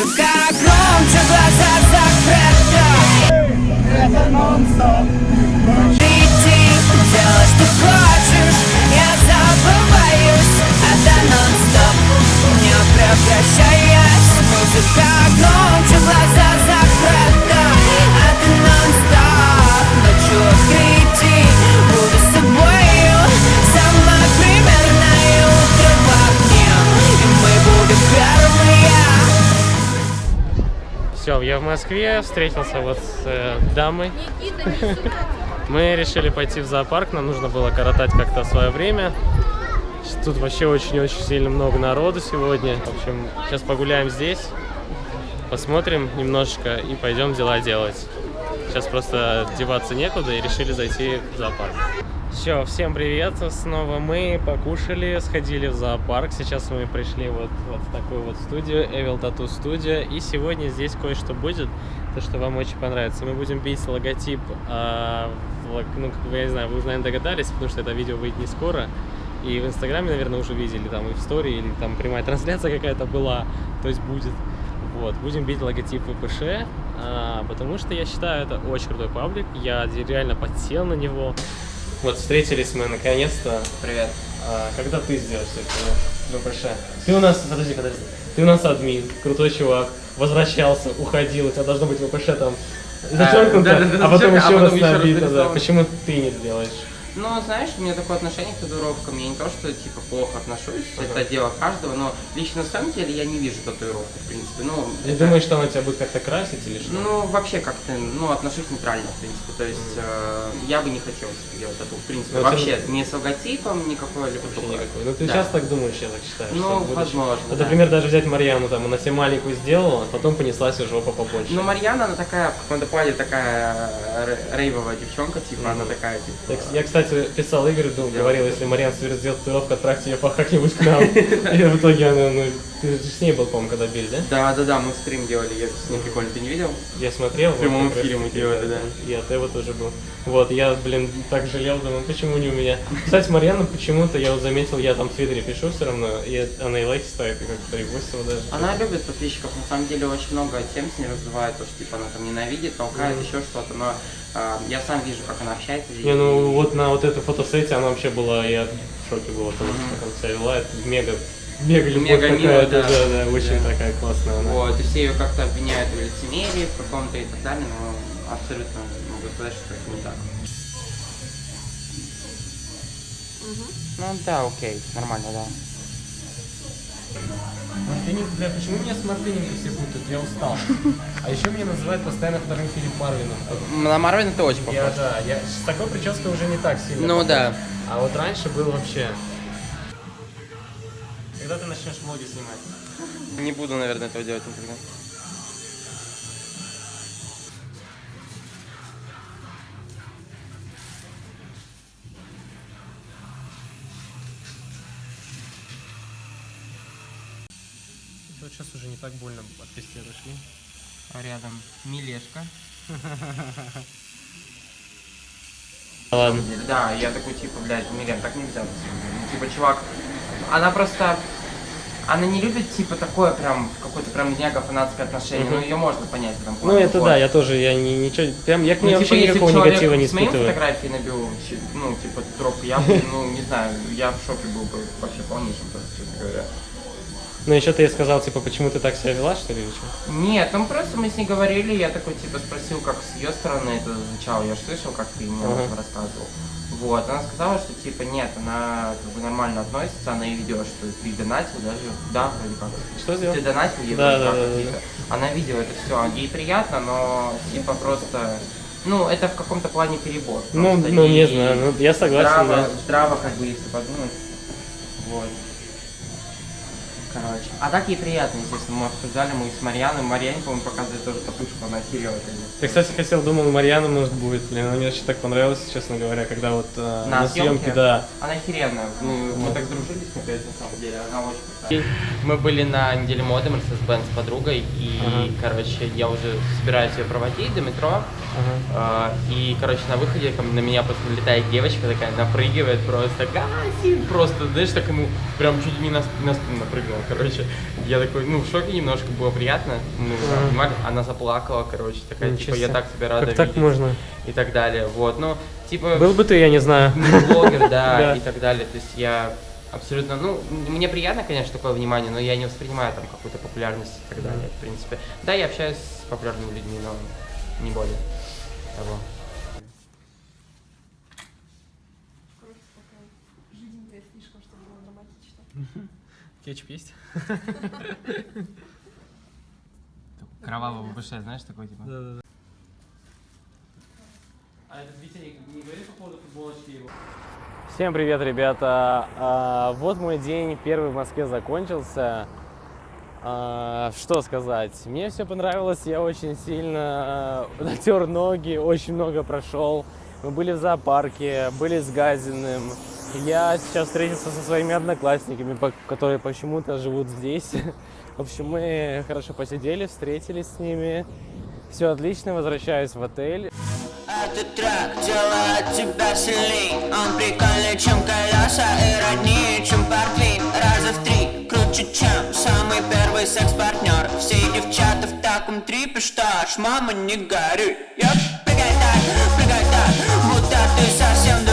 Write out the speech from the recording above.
Музыка громче, глаза закрыты Все, я в Москве, встретился вот с э, дамой. Мы решили пойти в зоопарк, нам нужно было коротать как-то свое время. Тут вообще очень-очень сильно много народу сегодня. В общем, сейчас погуляем здесь, посмотрим немножечко и пойдем дела делать. Сейчас просто деваться некуда и решили зайти в зоопарк. Все, всем привет! Снова мы покушали, сходили в зоопарк. Сейчас мы пришли вот, вот в такую вот студию, Evil Tattoo Studio. И сегодня здесь кое-что будет, то, что вам очень понравится. Мы будем бить логотип, лог- ну, как бы, я не знаю, вы уже, наверное, догадались, потому что это видео выйдет не скоро. И в Инстаграме, наверное, уже видели, там и в стори, или там прямая трансляция какая-то была, то есть будет. Вот, будем бить логотип ВПШ, а, потому что я считаю, это очень крутой паблик, я реально подсел на него. Вот, встретились мы наконец-то. Привет. А, когда ты сделаешь все это ВПШ? Ты у нас, подожди, подожди, ты у нас админ, крутой чувак, возвращался, уходил, у тебя должно быть ВПШ там зачеркнуто, а потом зачеркнуто, еще а потом еще раз набито, да. Почему ты не сделаешь? Ну, знаешь, у меня такое отношение к татуировкам. Я не то, что типа плохо отношусь, это дело каждого, но лично на самом деле я не вижу татуировку, в принципе. Ну, Ты это- думаешь, что она тебя будет как-то красить или что? Ну, вообще как-то, ну, отношусь нейтрально, в принципе. То есть, э, я бы не хотел себе делать тату, в принципе. Ну, это- вообще, не с логотипом, никакой либо никакой. Ну ты Да. сейчас так думаешь, я так считаю. Ну, возможно, Вот, да. например, даже взять Марьяну, там, она себе маленькую сделала, а потом понеслась и жопа побольше. Ну, Марьяна, она такая, в каком-то плане такая э, рейвовая девчонка, типа, Мгм. она такая, типа... Я, кс- я, кстати, писал Игорю, думал, говорил, если Марьян соберет сделать татуировку, отправьте ее как-нибудь к нам. И в итоге она, ну, ты же с ней был, по-моему, когда били, да? Да, да, да, мы стрим делали, я с ней прикольно, ты не видел? Я смотрел. В прямом вот эфире мы делали, да. И от его тоже был. Вот, я, блин, так жалел, думаю, почему не у меня. Кстати, Марьяна почему-то, я вот заметил, я там в Твиттере пишу все равно, и она и лайки ставит, и как-то репостила даже. Она любит подписчиков, на самом деле очень много тем с ней развивает, то, что типа она там ненавидит, толкает, Мгм. еще что-то, но а, я сам вижу, как она общается. Не, ну вот на вот этой фотосете она вообще была, я в шоке был, потому что Мгм. как она себя вела, это мега, мега любовь Мега мило, какая-то, да. да, да, очень Да. такая классная она. Вот, и все ее как-то обвиняют в лицемерии, в каком-то и так далее, но абсолютно могу сказать, что это не так. Ну да, окей, нормально, да. Мартыненко, бля, почему меня с Мартыненко все путают? Я устал. А еще меня называют постоянно вторым Филипп Марвином. На Марвин это очень Я, похож. да, я с такой прической уже не так сильно. Ну похож. да. А вот раньше был вообще. Когда ты начнешь влоги снимать? Не буду, наверное, этого делать никогда. Вот сейчас уже не так больно от пести отошли. А рядом Милешка. Ладно. Да, я такой, типа, блядь, Милен, так нельзя. Ну, Типа, чувак, она просто... Она не любит, типа, такое прям, какое-то прям мега фанатское отношение. Мгм. Ну, ее можно понять этом Ну это да, я тоже, я не, ничего, прям, я к ней Ну, вообще типа, если никакого негатива не испытываю. фотографии набил, ну, типа, трубку, я ну, не знаю, я в шоке был бы вообще полнейшем, просто, честно говоря. Ну еще ты ей сказал, типа, почему ты так себя вела, что ли, или что? Нет, ну просто мы с ней говорили, я такой типа спросил, как с ее стороны это звучало, я ж слышал, как ты мне Ага. рассказывал. Вот, она сказала, что типа нет, она как бы нормально относится, она и ведет, что ты донатил даже, да, вроде как. Что сделал? Ты донатил ей Да, да, как да, да. Она видела это все, ей приятно, но типа просто, ну это в каком-то плане перебор. Ну, ну не знаю, ну, я согласен, здраво, да. здраво, как бы, если подумать. Вот. Короче. А так ей приятно, естественно. Мы обсуждали, мы с Марьяной. Марьяне, по-моему, показывает тоже татушку, она охерела, конечно. Я, кстати, хотел, думал, Марьяна, может, будет. Блин, она мне вообще так понравилась, честно говоря, когда вот э, На на съемке, съемке? да. Она охеренная. Ну, мы Вот. так сдружились, наконец, на самом деле. Она очень крутая. Мы были на неделе моды Mercedes-Benz с подругой, и, Ага. короче, я уже собираюсь ее проводить до метро. Ага. А, И, короче, на выходе ко мне- на меня просто налетает девочка такая, напрыгивает просто, Гасин! Просто, знаешь, так ему прям чуть не на, на спину напрыгнула. короче. Я такой, ну, в шоке немножко было приятно. Ну, понимали? Она заплакала, короче, такая, Ничего типа, я так тебя рада Как так видеть. можно? И так далее, вот, ну, типа... Был бы ты, я не знаю. ну, блогер, да, и так далее. То есть я абсолютно, ну, мне приятно, конечно, такое внимание, но я не воспринимаю там какую-то популярность и так далее, в принципе. Да, я общаюсь с популярными людьми, но не более того. Кетчуп есть? Кровавого ВБШ, знаешь, такой типа? Да, да, да. А этот Витя не, говорит по поводу футболочки его? Всем привет, ребята! А, вот мой день первый в Москве закончился. А, что сказать? Мне все понравилось, я очень сильно э, натер ноги, очень много прошел. Мы были в зоопарке, были с Газиным. Я сейчас встретился со своими одноклассниками, которые почему-то живут здесь. В общем, мы хорошо посидели, встретились с ними. Все отлично, возвращаюсь в отель. Этот трек делает тебя сильней Он прикольнее, чем колеса и роднее, чем портвейн Раза в три круче, чем самый первый секс-партнер Все девчата в таком трипе, что аж мама не горюй прыгай так, прыгай так, будто ты совсем